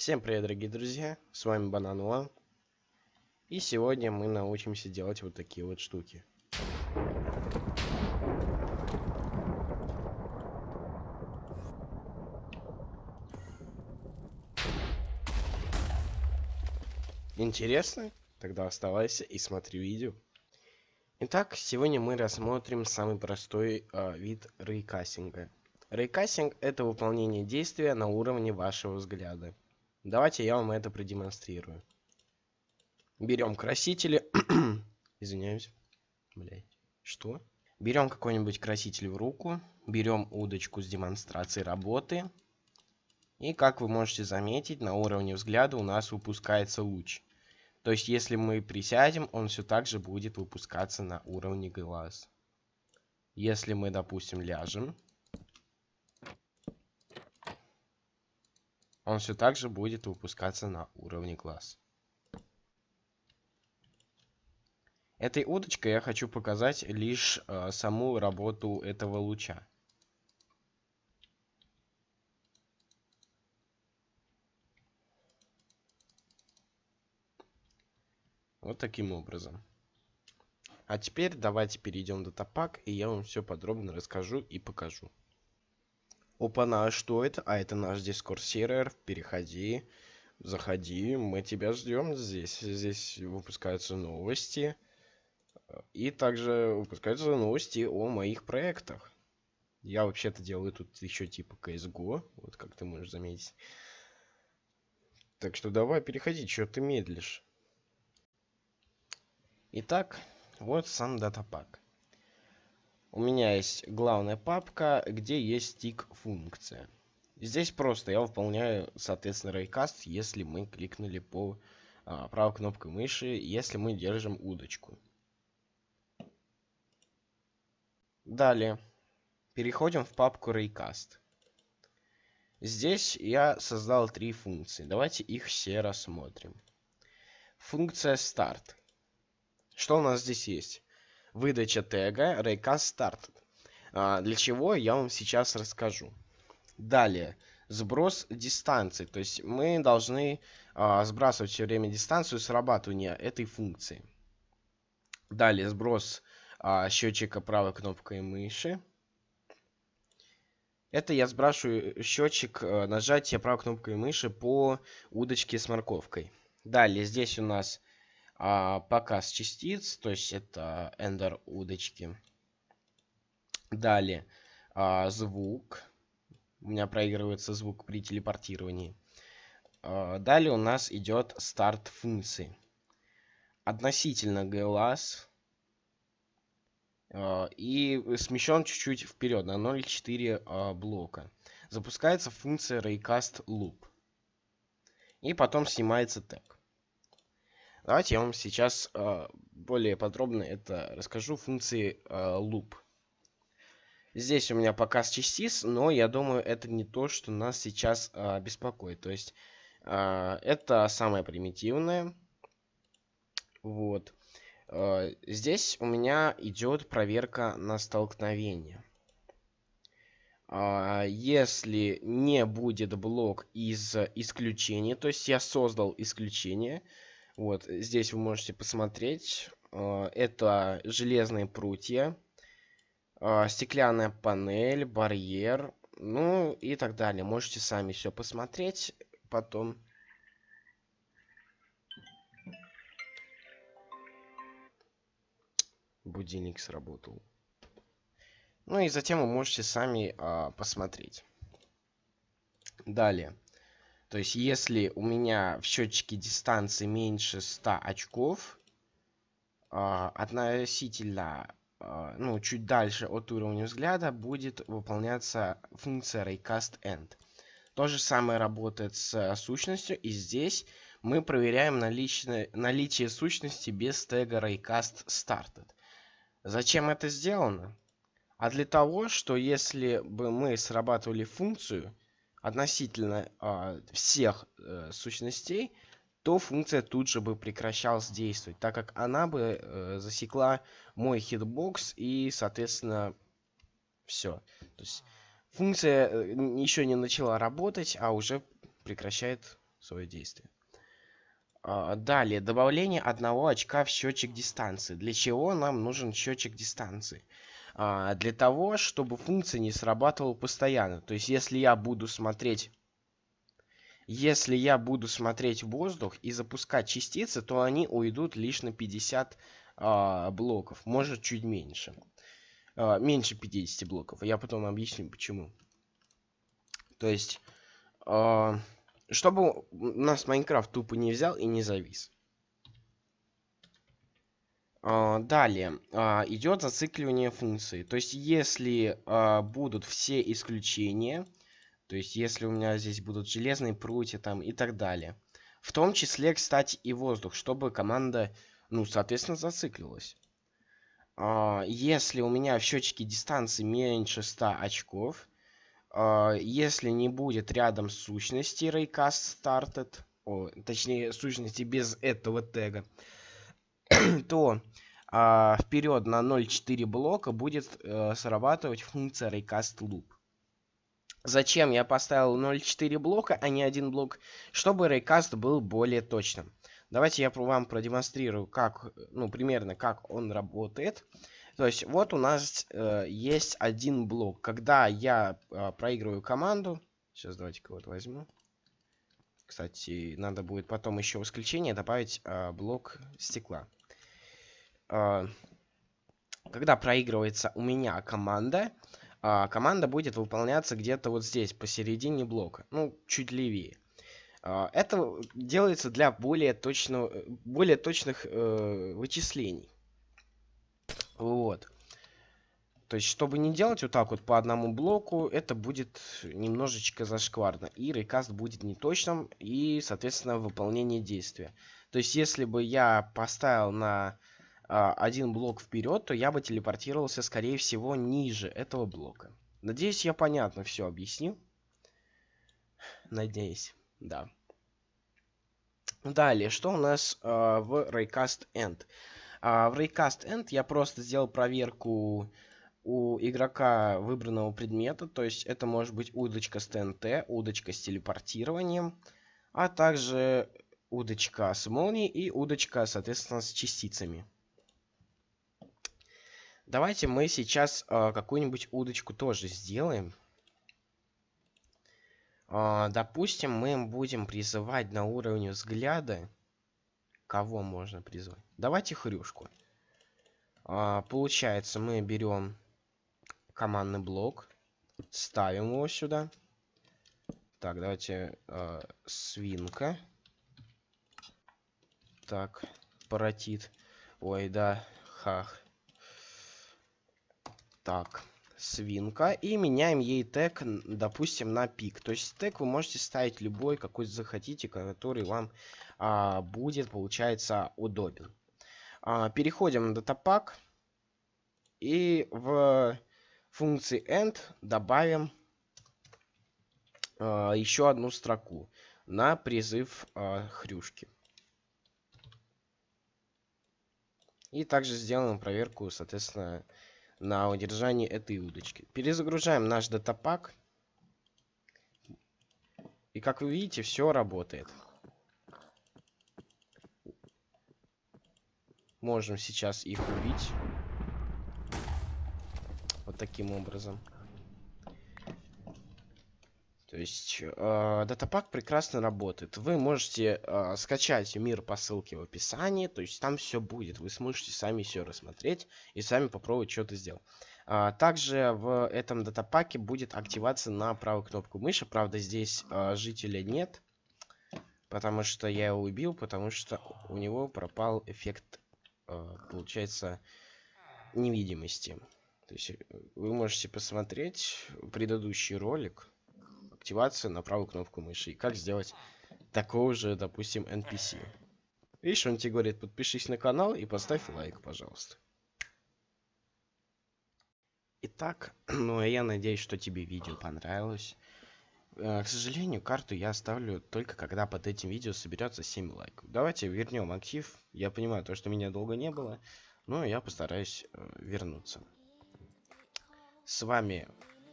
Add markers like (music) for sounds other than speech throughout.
Всем привет, дорогие друзья, с вами Банануа. И сегодня мы научимся делать вот такие вот штуки. Интересно? Тогда оставайся и смотри видео. Итак, сегодня мы рассмотрим самый простой э, вид рейкассинга. Рейкассинг это выполнение действия на уровне вашего взгляда. Давайте я вам это продемонстрирую. Берем красители. (clears throat) Извиняюсь. Блять. Что? Берем какой-нибудь краситель в руку. Берем удочку с демонстрацией работы. И как вы можете заметить, на уровне взгляда у нас выпускается луч. То есть, если мы присядем, он все так же будет выпускаться на уровне глаз. Если мы, допустим, ляжем, он все так же будет выпускаться на уровне глаз. Этой удочкой я хочу показать лишь э, саму работу этого луча. Вот таким образом. А теперь давайте перейдем до топак, и я вам все подробно расскажу и покажу. Опа-на, а что это? А это наш Discord сервер. Переходи, заходи, мы тебя ждем здесь. Здесь выпускаются новости. И также выпускаются новости о моих проектах. Я вообще-то делаю тут еще типа CSGO, вот как ты можешь заметить. Так что давай переходи, что ты медлишь. Итак, вот сам датапак. У меня есть главная папка, где есть стик функция. Здесь просто я выполняю, соответственно, рейкаст, если мы кликнули по а, правой кнопкой мыши, если мы держим удочку. Далее. Переходим в папку Raycast. Здесь я создал три функции. Давайте их все рассмотрим. Функция Start. Что у нас здесь есть? Выдача тега Raycast Started. А, для чего я вам сейчас расскажу. Далее. Сброс дистанции. То есть мы должны а, сбрасывать все время дистанцию срабатывания этой функции. Далее сброс а, счетчика правой кнопкой мыши. Это я сбрасываю счетчик а, нажатия правой кнопкой мыши по удочке с морковкой. Далее здесь у нас а, показ частиц, то есть это эндер удочки. Далее а, звук. У меня проигрывается звук при телепортировании. А, далее у нас идет старт функции. Относительно глаз. А, и смещен чуть-чуть вперед на 0.4 а, блока. Запускается функция Raycast Loop. И потом снимается тег. Давайте я вам сейчас э, более подробно это расскажу функции э, loop. Здесь у меня показ частиц, но я думаю, это не то, что нас сейчас э, беспокоит. То есть э, это самое примитивное. Вот. Э, здесь у меня идет проверка на столкновение. Uh, если не будет блок из исключения, то есть я создал исключение, вот, здесь вы можете посмотреть. А, это железные прутья, а, стеклянная панель, барьер, ну и так далее. Можете сами все посмотреть потом. Будильник сработал. Ну и затем вы можете сами а, посмотреть. Далее. То есть, если у меня в счетчике дистанции меньше 100 очков, э, относительно, э, ну, чуть дальше от уровня взгляда будет выполняться функция raycast_end. То же самое работает с сущностью, и здесь мы проверяем наличие, наличие сущности без тега raycast_started. Зачем это сделано? А для того, что если бы мы срабатывали функцию, относительно э, всех э, сущностей, то функция тут же бы прекращалась действовать, так как она бы э, засекла мой хитбокс и, соответственно, все. То есть функция э, еще не начала работать, а уже прекращает свое действие. А, далее, добавление одного очка в счетчик дистанции. Для чего нам нужен счетчик дистанции? А, для того, чтобы функция не срабатывала постоянно. То есть, если я буду смотреть... Если я буду смотреть воздух и запускать частицы, то они уйдут лишь на 50 а, блоков. Может, чуть меньше. А, меньше 50 блоков. Я потом объясню, почему. То есть... А, чтобы нас Майнкрафт тупо не взял и не завис. А, далее а, идет зацикливание функции. То есть, если а, будут все исключения, то есть, если у меня здесь будут железные прутья там и так далее. В том числе, кстати, и воздух, чтобы команда, ну, соответственно, зациклилась. Если у меня в счетчике дистанции меньше 100 очков, если не будет рядом сущности raycast started, о, точнее сущности без этого тега, (clears throat) то а, вперед на 0.4 блока будет а, срабатывать функция raycast loop. Зачем я поставил 0.4 блока, а не один блок? Чтобы raycast был более точным. Давайте я вам продемонстрирую, как, ну, примерно, как он работает. То есть вот у нас э, есть один блок. Когда я э, проигрываю команду, сейчас давайте кого-то возьму. Кстати, надо будет потом еще в исключение добавить э, блок стекла. Э, когда проигрывается у меня команда, э, команда будет выполняться где-то вот здесь, посередине блока. Ну, чуть левее. Э, это делается для более, точного, более точных э, вычислений. Вот. То есть, чтобы не делать вот так вот по одному блоку, это будет немножечко зашкварно. И рекаст будет неточным, и, соответственно, выполнение действия. То есть, если бы я поставил на а, один блок вперед, то я бы телепортировался, скорее всего, ниже этого блока. Надеюсь, я понятно все объяснил. Надеюсь, да. Далее, что у нас э, в Raycast End? А в Raycast End я просто сделал проверку у игрока выбранного предмета. То есть это может быть удочка с ТНТ, удочка с телепортированием, а также удочка с молнией и удочка, соответственно, с частицами. Давайте мы сейчас э, какую-нибудь удочку тоже сделаем. Э, допустим, мы будем призывать на уровне взгляда Кого можно призвать? Давайте хрюшку. А, получается, мы берем командный блок, ставим его сюда. Так, давайте э, свинка. Так, паратит. Ой, да, хах. Так, свинка. И меняем ей тег, допустим, на пик. То есть тег вы можете ставить любой, какой захотите, который вам а, будет, получается, удобен. А, переходим на датапак. И в функции end добавим а, еще одну строку на призыв а, хрюшки. И также сделаем проверку, соответственно, на удержание этой удочки. Перезагружаем наш датапак. И как вы видите, все работает. Можем сейчас их убить. Вот таким образом. Есть э, датапак прекрасно работает. Вы можете э, скачать мир по ссылке в описании. То есть там все будет. Вы сможете сами все рассмотреть и сами попробовать что-то сделать. А, также в этом датапаке будет активация на правую кнопку мыши. Правда, здесь э, жителя нет. Потому что я его убил, потому что у него пропал эффект, э, получается, невидимости. То есть вы можете посмотреть предыдущий ролик активация на правую кнопку мыши. И как сделать такого же, допустим, NPC. Видишь, он тебе говорит, подпишись на канал и поставь лайк, пожалуйста. Итак, (clears throat) ну а я надеюсь, что тебе видео понравилось. Э, к сожалению, карту я оставлю только когда под этим видео соберется 7 лайков. Давайте вернем актив. Я понимаю, то, что меня долго не было, но я постараюсь э, вернуться. С вами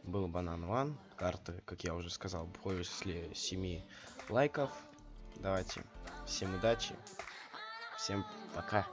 был Банан Ван. Карта, как я уже сказал, после 7 лайков. Давайте. Всем удачи. Всем пока.